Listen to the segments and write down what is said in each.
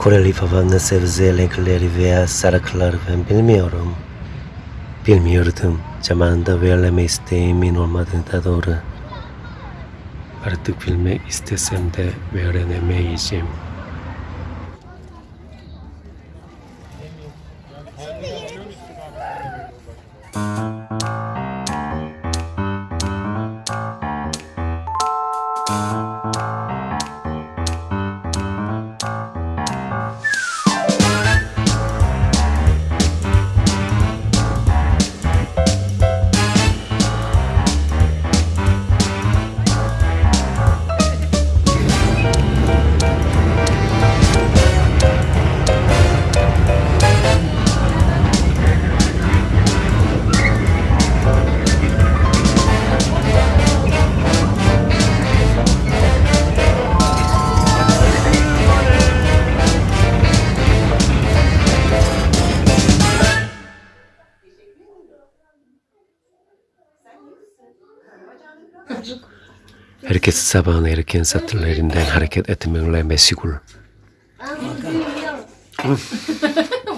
Koreli falanla sebze renkleri veya sarıklar ben bilmiyorum. Bilmiyordum. Zamanında verleme isteğimin olmadığı da doğru. Artık bilmek istesem de öğrenemeyeceğim. Herkes sabahın erken saatlerinde hareket etmekle meşgul.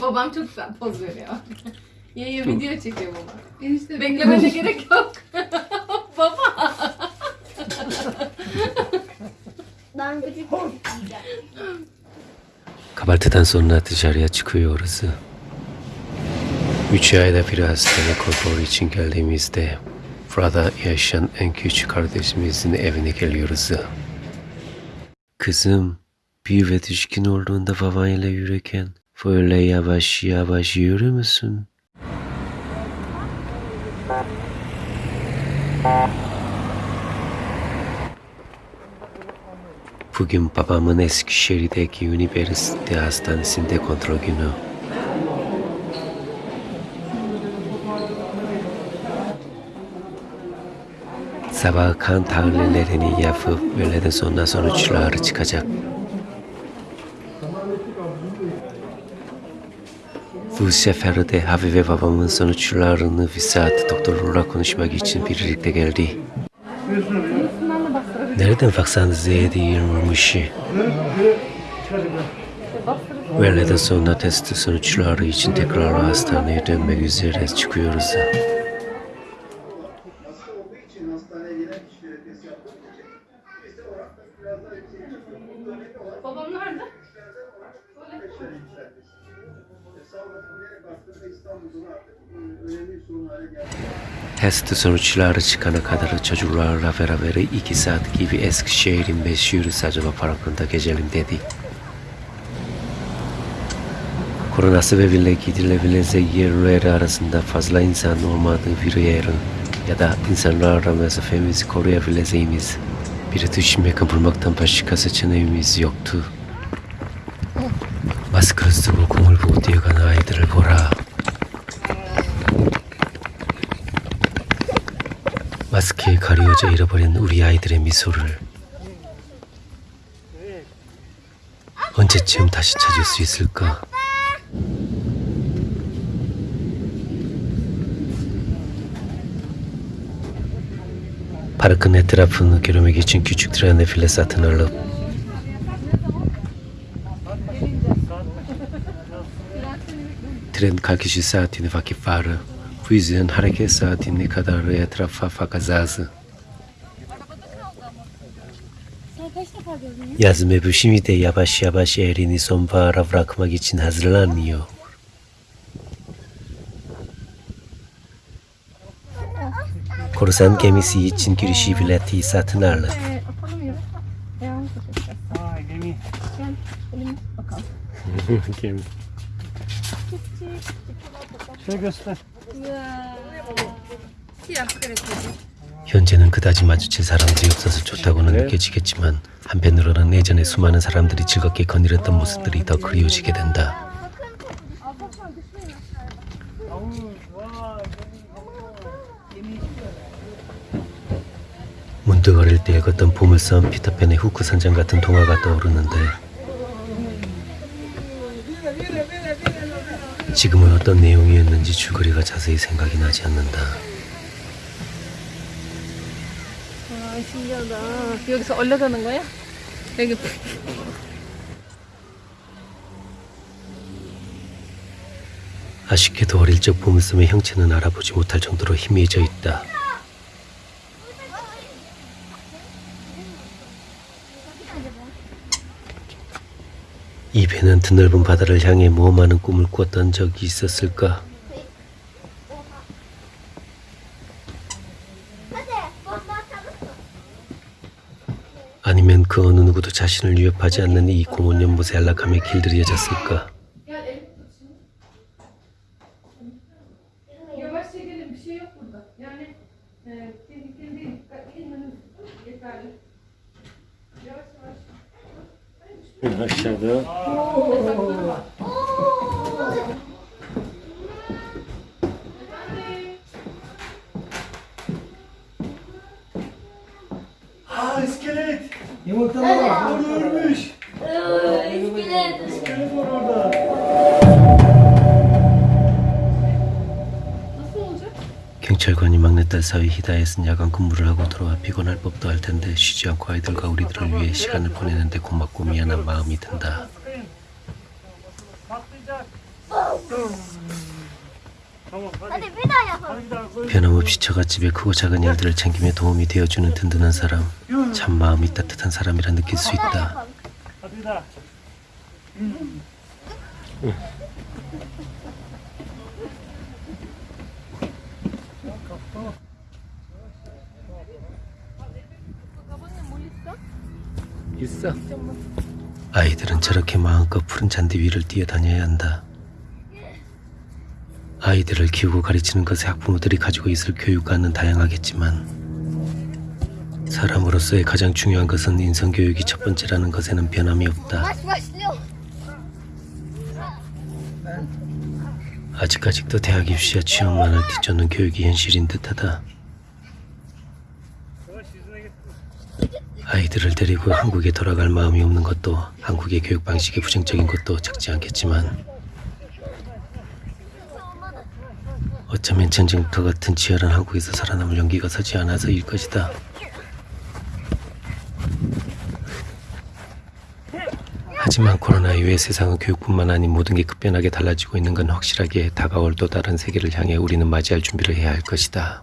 Babam çok güzel poz veriyor. Yayı video çekiyor baba. Enişte beklemene gerek yok. baba. Ben küçük Kahvaltıdan sonra dışarıya çıkıyoruz. Üç ayda bir hastane kontrol için geldiğimizde burada yaşayan en küçük kardeşimizin evine geliyoruz. Kızım, ve düşkün olduğunda babayla yürürken böyle yavaş yavaş yürür müsün? Bugün babamın Eskişehir'deki üniversite hastanesinde kontrol günü. Sabah kan tahlillerini yapıp öğleden sonra sonuçları çıkacak. Bu sefer de Habibe babamın sonuçlarını bir saat doktorla konuşmak için birlikte geldi. Nereden baksanız yedi yirmi Öğleden sonra test sonuçları için tekrar hastaneye dönmek üzere çıkıyoruz. İçin hastaneye gelen kişilere test yaptırmayacak. İşte oran da biraz daha yüksek Babam nerede? yükselmesi. E. Test sonuçları çıkana kadar çocuklarla beraber iki saat gibi Eskişehir'in meşhur Sacaba Parkı'nda gezelim dedi. Korona sebebiyle gidilebilecek yerler arasında fazla insan olmadığı bir yer ya da insanlarla mesafemizi koruyabileceğimiz bir düşmek bulmaktan başka seçeneğimiz yoktu. 마스크를 쓰고 공을 보고 뛰어가는 아이들을 보라. 마스크에 가려져 잃어버린 우리 아이들의 미소를 언제쯤 다시 찾을 수 있을까? Parkın etrafını görmek için küçük trene file satın alıp tren kalkışı saatini vakit var. Bu yüzden hareket saatine kadar etrafa gördün ya? Yaz mevsimi de yavaş yavaş erini sonbahara bırakmak için hazırlanıyor. Gel. Elimiz bakalım. Gemi. Şöyle göster. Siyah karakteri. 현재는 그다지 마주칠 사람들이 없어서 좋다고는 느껴지겠지만 한편으로는 예전에 수많은 사람들이 즐겁게 거닐었던 모습들이 더 그리워지게 된다. 모두 어릴 때 읽었던 보물섬 피터팬의 후크 선장 같은 동화가 떠오르는데 지금은 어떤 내용이었는지 줄거리가 자세히 생각이 나지 않는다. 와 신기하다. 여기서 얼려가는 거야? 여기 아쉽게도 어릴 적 보물섬의 형체는 알아보지 못할 정도로 희미해져 있다. 이 배는 드넓은 바다를 향해 뭐 많은 꿈을 꾸었던 적이 있었을까? 아니면 그 어느 누구도 자신을 위협하지 않는 이 공원 연못에 안락함에 길들여졌을까? Aşağıda Aa iskelet. Yumurtalar var. Orada ölmüş. İskelet. İskelet var orada. 경찰관이 막내딸 사위 히다에 쓴 야간 근무를 하고 돌아와 피곤할 법도 할 텐데 쉬지 않고 아이들과 우리들을 위해 시간을 보내는데 고맙고 미안한 마음이 든다. 변함없이 처갓집의 크고 작은 일들을 챙기며 도움이 되어주는 든든한 사람. 참 마음이 따뜻한 사람이라 느낄 수 있다. yapalım. 있어. 아이들은 저렇게 마음껏 푸른 잔디 위를 뛰어다녀야 한다. 아이들을 키우고 가르치는 것에 학부모들이 가지고 있을 교육과는 다양하겠지만 사람으로서의 가장 중요한 것은 인성 교육이 첫 번째라는 것에는 변함이 없다. 아직까지도 대학 입시와 취업만을 뒤쫓는 교육이 현실인 듯하다. 아이들을 데리고 한국에 돌아갈 마음이 없는 것도 한국의 교육 방식이 부정적인 것도 적지 않겠지만 어쩌면 전쟁터 같은 치열한 한국에서 살아남을 용기가 서지 않아서일 것이다. 하지만 코로나 이후에 세상은 교육뿐만 아닌 모든 게 급변하게 달라지고 있는 건 확실하게 다가올 또 다른 세계를 향해 우리는 맞이할 준비를 해야 할 것이다.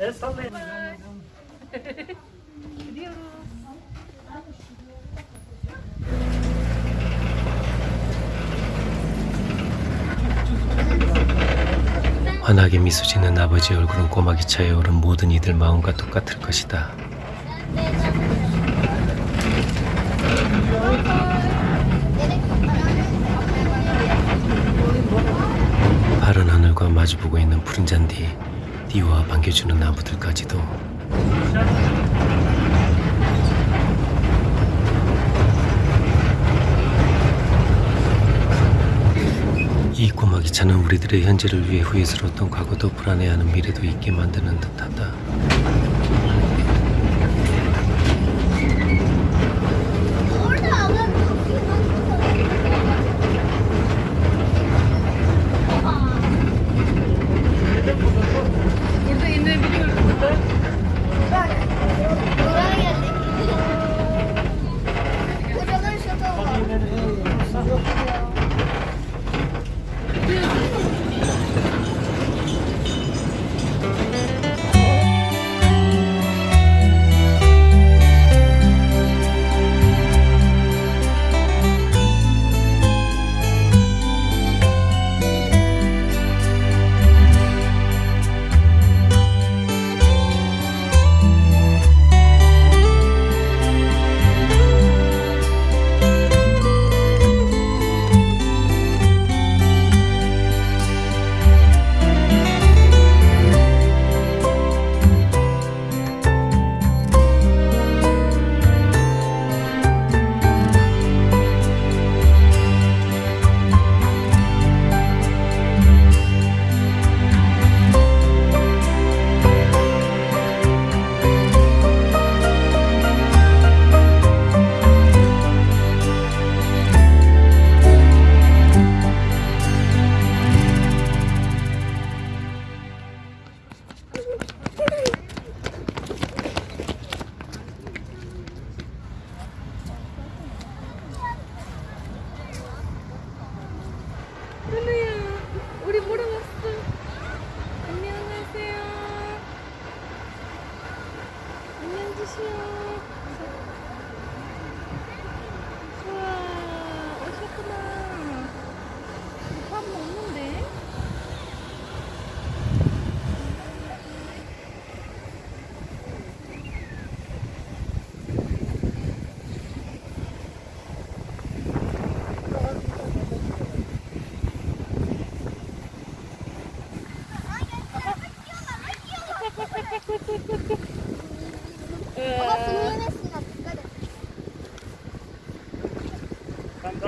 El sallayın. 환하게 미소 짓는 아버지 얼굴은 꼬마 기차에 오른 모든 이들 마음과 똑같을 것이다. 마주보고 있는 푸른 잔디, 띠와 반겨주는 나무들까지도 이 꼬마 기차는 우리들의 현재를 위해 후회스러웠던 과거도 불안해하는 미래도 있게 만드는 듯하다.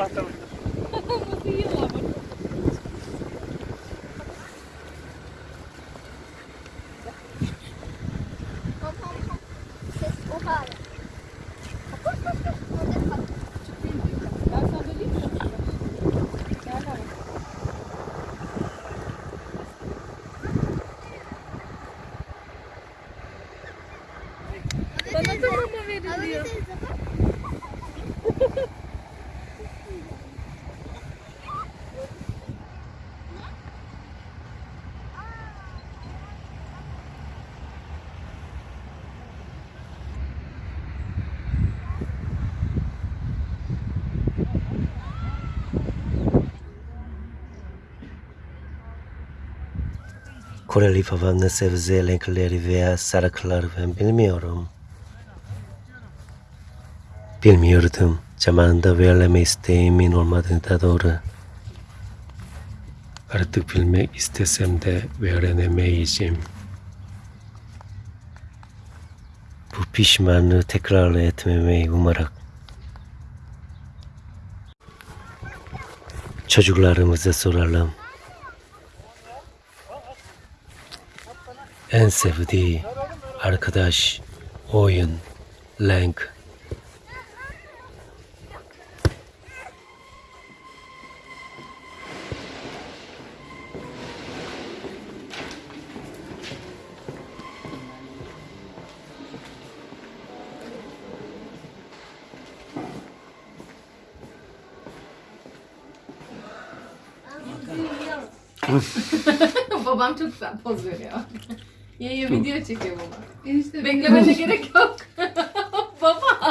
Trata-me. Não fui eu, amor. Bana da mama veriliyor. Koreli favanın sebze renkleri veya sarıklar ben bilmiyorum. Bilmiyordum. Zamanında verilme isteğimin olmadığını da doğru. Artık bilmek istesem de öğrenemeyeceğim. Bu pişmanlığı tekrar etmemeyi umarak. Çocuklarımıza soralım. En sevdiği arkadaş, oyun, renk. Babam çok güzel poz veriyor. Yayı video çekiyor baba. Beklemene gerek yok. Baba.